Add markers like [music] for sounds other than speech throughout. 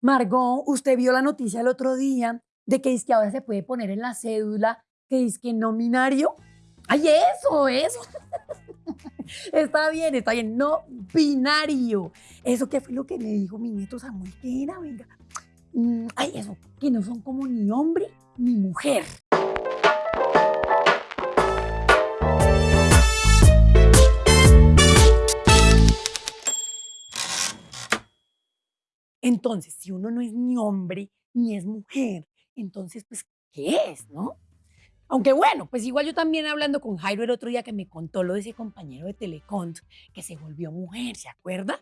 Margot, usted vio la noticia el otro día de que que ahora se puede poner en la cédula que dice que no binario. ¡Ay, eso, eso! [laughs] está bien, está bien, no binario. Eso que fue lo que me dijo mi nieto Samuel, que era, venga. Mm, ay, eso, que no son como ni hombre ni mujer. Entonces, si uno no es ni hombre ni es mujer, entonces, pues, ¿qué es, no? Aunque bueno, pues igual yo también hablando con Jairo el otro día que me contó lo de ese compañero de Telecont que se volvió mujer, ¿se acuerda?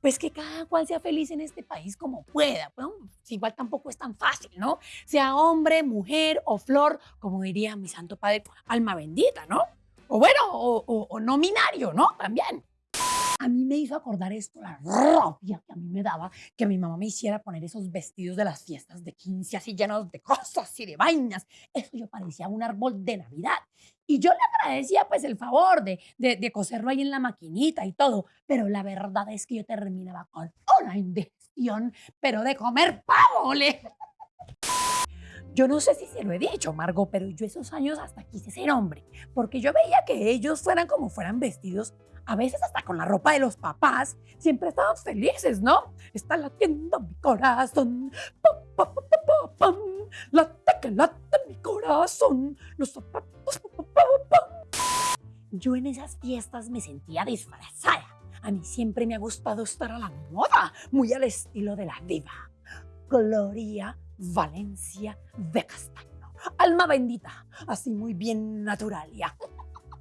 Pues que cada cual sea feliz en este país como pueda. Pues, igual tampoco es tan fácil, ¿no? Sea hombre, mujer o flor, como diría mi santo padre, alma bendita, ¿no? O bueno, o, o no binario, ¿no? También a mí me hizo acordar esto, la rabia que a mí me daba que mi mamá me hiciera poner esos vestidos de las fiestas de 15 así llenos de cosas y de vainas. Eso yo parecía un árbol de Navidad. Y yo le agradecía pues el favor de, de, de coserlo ahí en la maquinita y todo, pero la verdad es que yo terminaba con una indigestión, pero de comer pavo, le... Yo no sé si se lo he dicho, Margot, pero yo esos años hasta quise ser hombre, porque yo veía que ellos fueran como fueran vestidos, a veces hasta con la ropa de los papás, siempre estaban felices, ¿no? Está latiendo mi corazón, la que late mi corazón, los zapatos, Yo en esas fiestas me sentía disfrazada. A mí siempre me ha gustado estar a la moda, muy al estilo de la diva. Gloria Valencia de Castaño. Alma bendita, así muy bien natural ya.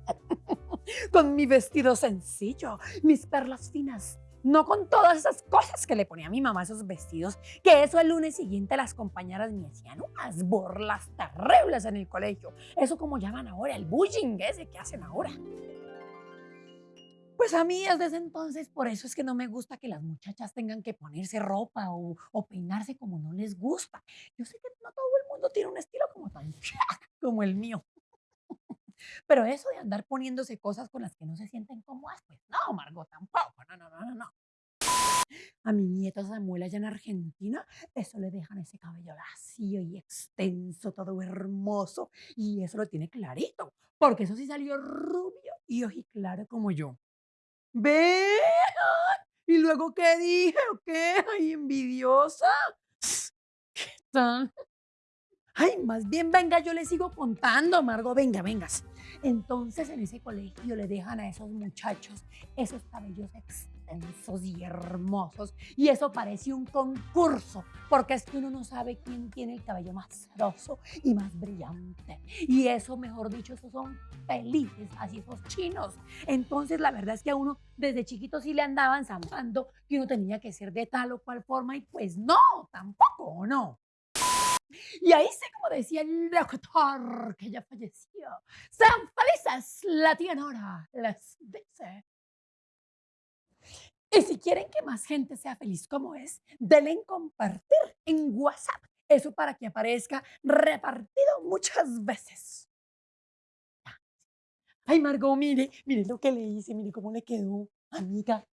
[laughs] con mi vestido sencillo, mis perlas finas, no con todas esas cosas que le ponía a mi mamá esos vestidos, que eso el lunes siguiente las compañeras me hacían unas burlas terribles en el colegio. Eso como llaman ahora, el bullying ese que hacen ahora. Pues a mí desde entonces, por eso es que no me gusta que las muchachas tengan que ponerse ropa o, o peinarse como no les gusta. Yo sé que no todo el mundo tiene un estilo como tan [laughs] como el mío. [laughs] Pero eso de andar poniéndose cosas con las que no se sienten cómodas, pues no, Margot, tampoco, no, no, no, no, no. A mi nieta Samuel allá en Argentina, eso le dejan ese cabello lacio y extenso, todo hermoso, y eso lo tiene clarito, porque eso sí salió rubio y ojiclaro como yo. ¿Ve? ¿Y luego qué dije o qué? [laughs] Ay, envidiosa. ¿Qué tal? Ay, más bien venga, yo le sigo contando, Margo, venga, vengas. Entonces en ese colegio le dejan a esos muchachos esos cabellos extensos y hermosos. Y eso parece un concurso, porque es que uno no sabe quién tiene el cabello más sedoso y más brillante. Y eso, mejor dicho, esos son felices, así esos chinos. Entonces la verdad es que a uno desde chiquito sí le andaban zampando que uno tenía que ser de tal o cual forma y pues no, tampoco, ¿no? Y ahí sí, como decía el doctor que ya falleció, sean felices, la tía Nora les dice. Y si quieren que más gente sea feliz como es, denle en compartir en WhatsApp. Eso para que aparezca repartido muchas veces. Ay, Margot, mire, mire lo que le hice, mire cómo le quedó, amiga.